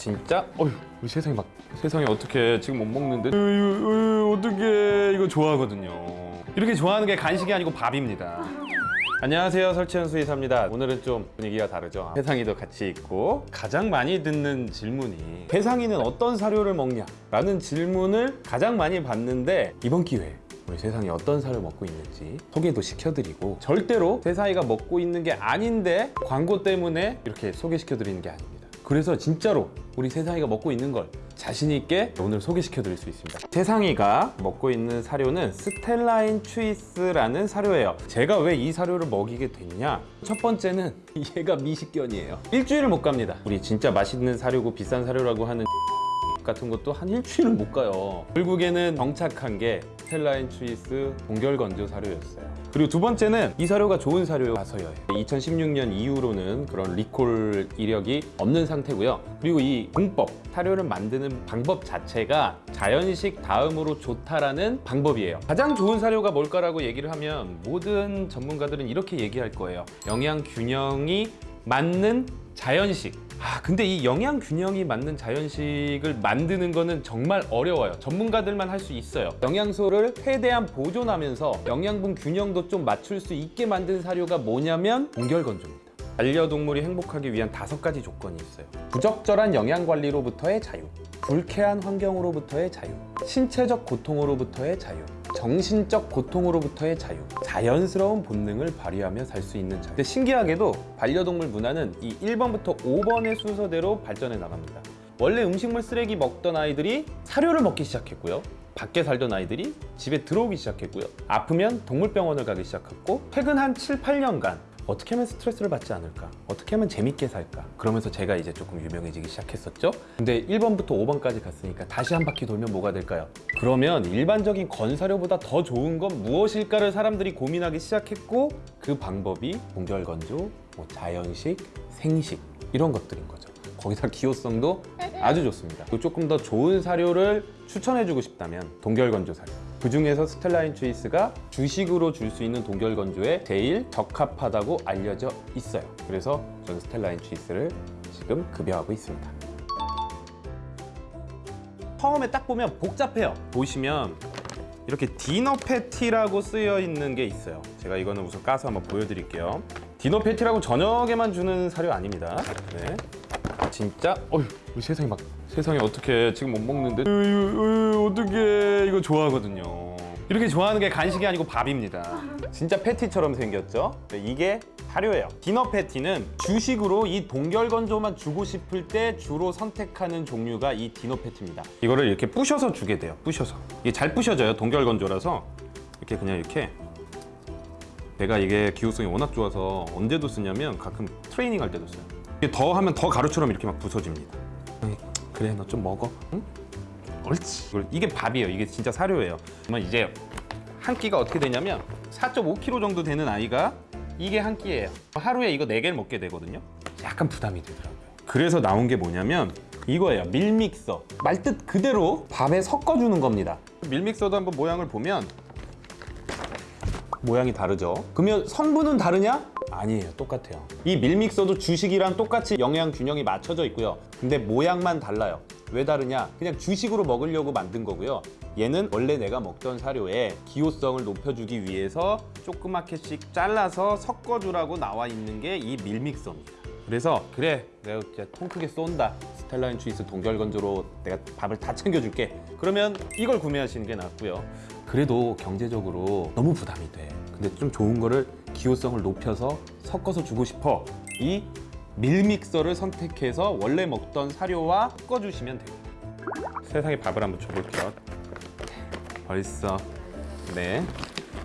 진짜? 어휴 세상에 막 세상에 어떻게 지금 못 먹는데? 어휴 어떻게 이거 좋아하거든요. 이렇게 좋아하는 게 간식이 아니고 밥입니다. 안녕하세요. 설치현 수의사입니다. 오늘은 좀 분위기가 다르죠? 세상이도 같이 있고 가장 많이 듣는 질문이 세상이는 어떤 사료를 먹냐? 라는 질문을 가장 많이 받는데 이번 기회에 우리 세상이 어떤 사료 먹고 있는지 소개도 시켜드리고 절대로 세상이가 먹고 있는 게 아닌데 광고 때문에 이렇게 소개시켜드리는 게 아닙니다 그래서 진짜로 우리 세상이가 먹고 있는 걸 자신 있게 오늘 소개시켜 드릴 수 있습니다. 세상이가 먹고 있는 사료는 스텔라인 추이스라는 사료예요. 제가 왜 이 사료를 먹이게 됐냐? 첫 번째는 얘가 미식견이에요. 일주일을 못 갑니다. 우리 진짜 맛있는 사료고 비싼 사료라고 하는 같은 것도 한 일주일을 못 가요. 결국에는 정착한 게 스텔라인 추이스 동결건조 사료였어요. 그리고 두 번째는 이 사료가 좋은 사료라서요. 2016년 이후로는 그런 리콜 이력이 없는 상태고요. 그리고 이 공법 사료를 만드는 방법 자체가 자연식 다음으로 좋다라는 방법이에요. 가장 좋은 사료가 뭘까라고 얘기를 하면 모든 전문가들은 이렇게 얘기할 거예요. 영양 균형이 맞는 자연식 아 근데 이 영양 균형이 맞는 자연식을 만드는 거는 정말 어려워요. 전문가들만 할 수 있어요. 영양소를 최대한 보존하면서 영양분 균형도 좀 맞출 수 있게 만든 사료가 뭐냐면 동결건조입니다. 반려동물이 행복하기 위한 다섯 가지 조건이 있어요. 부적절한 영양관리로부터의 자유 불쾌한 환경으로부터의 자유 신체적 고통으로부터의 자유 정신적 고통으로부터의 자유 자연스러운 본능을 발휘하며 살 수 있는 자유. 근데 신기하게도 반려동물 문화는 이 1번부터 5번의 순서대로 발전해 나갑니다. 원래 음식물 쓰레기 먹던 아이들이 사료를 먹기 시작했고요. 밖에 살던 아이들이 집에 들어오기 시작했고요. 아프면 동물병원을 가기 시작했고 최근 한 7, 8년간 어떻게 하면 스트레스를 받지 않을까? 어떻게 하면 재밌게 살까? 그러면서 제가 이제 조금 유명해지기 시작했었죠. 근데 1번부터 5번까지 갔으니까 다시 한 바퀴 돌면 뭐가 될까요? 그러면 일반적인 건사료보다 더 좋은 건 무엇일까를 사람들이 고민하기 시작했고 그 방법이 동결건조, 뭐 자연식, 생식 이런 것들인 거죠. 거기다 기호성도 아주 좋습니다. 조금 더 좋은 사료를 추천해주고 싶다면 동결건조 사료. 그 중에서 스텔라인 추이스가 주식으로 줄 수 있는 동결 건조에 제일 적합하다고 알려져 있어요. 그래서 저는 스텔라인 추이스를 지금 급여하고 있습니다. 처음에 딱 보면 복잡해요. 보시면 이렇게 디너 패티라고 쓰여 있는 게 있어요. 제가 이거는 우선 까서 한번 보여드릴게요. 디너 패티라고 저녁에만 주는 사료 아닙니다. 네. 진짜? 어휴 우리 세상에 막 세상에 어떻게 지금 못 먹는데? 어떻게 이거 좋아하거든요. 이렇게 좋아하는 게 간식이 아니고 밥입니다. 진짜 패티처럼 생겼죠? 네, 이게 사료예요. 디너 패티는 주식으로 이 동결건조만 주고 싶을 때 주로 선택하는 종류가 이 디너 패티입니다. 이거를 이렇게 부셔서 주게 돼요. 부셔서. 이게 잘 부셔져요 동결건조라서. 이렇게 그냥 이렇게. 내가 이게 기호성이 워낙 좋아서 언제도 쓰냐면 가끔 트레이닝 할 때도 써요 더 하면 더 가루처럼 이렇게 막 부서집니다. 응, 그래 너 좀 먹어. 응? 옳지. 이게 밥이에요. 이게 진짜 사료예요. 그러면 이제 한 끼가 어떻게 되냐면 4.5kg 정도 되는 아이가 이게 한 끼예요. 하루에 이거 4개를 먹게 되거든요. 약간 부담이 되더라고요. 그래서 나온 게 뭐냐면 이거예요. 밀믹서. 말뜻 그대로 밥에 섞어주는 겁니다. 밀믹서도 한번 모양을 보면 모양이 다르죠. 그러면 성분은 다르냐? 아니에요. 똑같아요. 이 밀믹서도 주식이랑 똑같이 영양 균형이 맞춰져 있고요. 근데 모양만 달라요. 왜 다르냐? 그냥 주식으로 먹으려고 만든 거고요. 얘는 원래 내가 먹던 사료에 기호성을 높여주기 위해서 조그맣게씩 잘라서 섞어주라고 나와 있는 게 이 밀믹서입니다. 그래서 그래 내가 진짜 통 크게 쏜다. 스텔라인 추이스 동결건조로 내가 밥을 다 챙겨줄게. 그러면 이걸 구매하시는 게 낫고요. 그래도 경제적으로 너무 부담이 돼. 근데 좀 좋은 거를 기호성을 높여서 섞어서 주고 싶어 이 밀믹서를 선택해서 원래 먹던 사료와 섞어주시면 됩니다 세상에 밥을 한번 줘볼게요 벌써 네.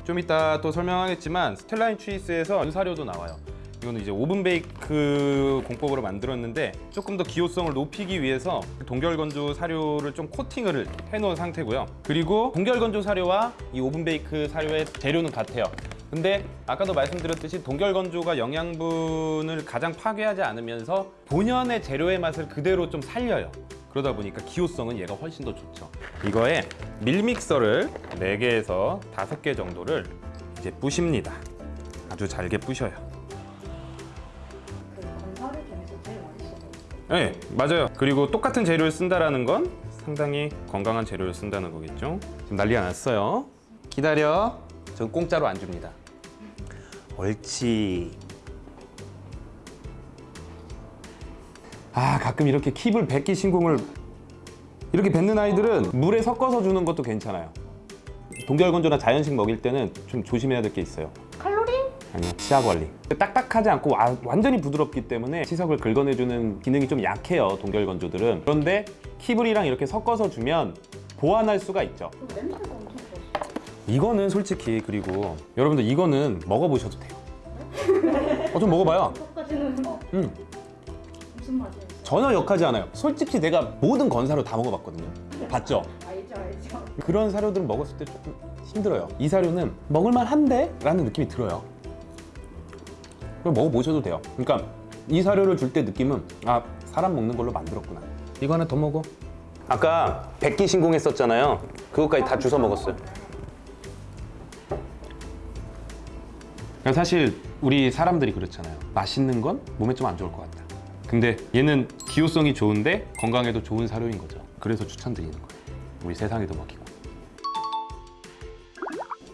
좀 이따 또 설명하겠지만 스텔라인 추이스에서 사료도 나와요. 이거는 이제 오븐 베이크 공법으로 만들었는데 조금 더 기호성을 높이기 위해서 동결 건조 사료를 좀 코팅을 해놓은 상태고요. 그리고 동결 건조 사료와 이 오븐 베이크 사료의 재료는 같아요. 근데 아까도 말씀드렸듯이 동결 건조가 영양분을 가장 파괴하지 않으면서 본연의 재료의 맛을 그대로 좀 살려요. 그러다 보니까 기호성은 얘가 훨씬 더 좋죠 이거에 밀믹서를 4개에서 5개 정도를 이제 부십니다 아주 잘게 부셔요. 네, 맞아요. 그리고 똑같은 재료를 쓴다라는 건 상당히 건강한 재료를 쓴다는 거겠죠. 지금 난리가 났어요. 기다려. 전 공짜로 안 줍니다. 옳지. 아, 가끔 이렇게 킵을 뱉기 신공을 이렇게 뱉는 아이들은 물에 섞어서 주는 것도 괜찮아요. 동결건조나 자연식 먹일 때는 좀 조심해야 될 게 있어요. 칼로리? 아니요 치아 관리 딱딱하지 않고 와- 완전히 부드럽기 때문에 치석을 긁어내주는 기능이 좀 약해요 동결건조들은 그런데 키블이랑 이렇게 섞어서 주면 보완할 수가 있죠 이거는 솔직히 그리고 여러분들 이거는 먹어보셔도 돼요 어, 좀 먹어봐요 음, 무슨 맛이에요? 전혀 역하지 않아요 솔직히 내가 모든 건사료 다 먹어봤거든요 봤죠? 알죠 알죠. 그런 사료들을 먹었을 때 조금 힘들어요. 이 사료는 먹을만한데? 라는 느낌이 들어요. 그럼 먹어보셔도 돼요. 그러니까 이 사료를 줄 때 느낌은 아 사람 먹는 걸로 만들었구나. 이거 하나 더 먹어. 아까 백기 신공했었잖아요. 그것까지 다 주워 먹었어요. 그러니까 사실 우리 사람들이 그렇잖아요. 맛있는 건 몸에 좀 안 좋을 것 같다. 근데 얘는 기호성이 좋은데 건강에도 좋은 사료인 거죠. 그래서 추천드리는 거예요. 우리 세상에도 먹이고.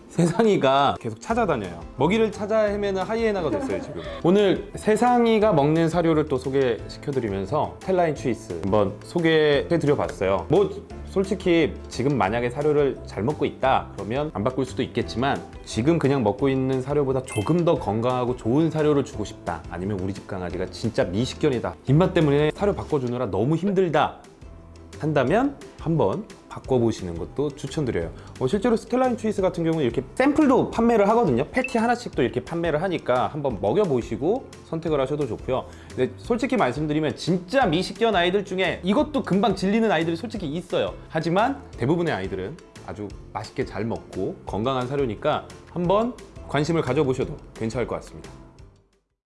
세상이가 계속 찾아다녀요. 먹이를 찾아 헤매는 하이에나가 됐어요 지금. 오늘 세상이가 먹는 사료를 또 소개시켜드리면서 텔라인 추이스 한번 소개해드려 봤어요. 뭐 솔직히 지금 만약에 사료를 잘 먹고 있다 그러면 안 바꿀 수도 있겠지만 지금 그냥 먹고 있는 사료보다 조금 더 건강하고 좋은 사료를 주고 싶다 아니면 우리 집 강아지가 진짜 미식견이다. 입맛 때문에 사료 바꿔주느라 너무 힘들다 한다면 한번 바꿔보시는 것도 추천드려요. 어, 실제로 스텔라인 추이스 같은 경우는 이렇게 샘플도 판매를 하거든요. 패티 하나씩도 이렇게 판매를 하니까 한번 먹여보시고 선택을 하셔도 좋고요. 근데 솔직히 말씀드리면 진짜 미식견 아이들 중에 이것도 금방 질리는 아이들이 솔직히 있어요. 하지만 대부분의 아이들은 아주 맛있게 잘 먹고 건강한 사료니까 한번 관심을 가져보셔도 괜찮을 것 같습니다.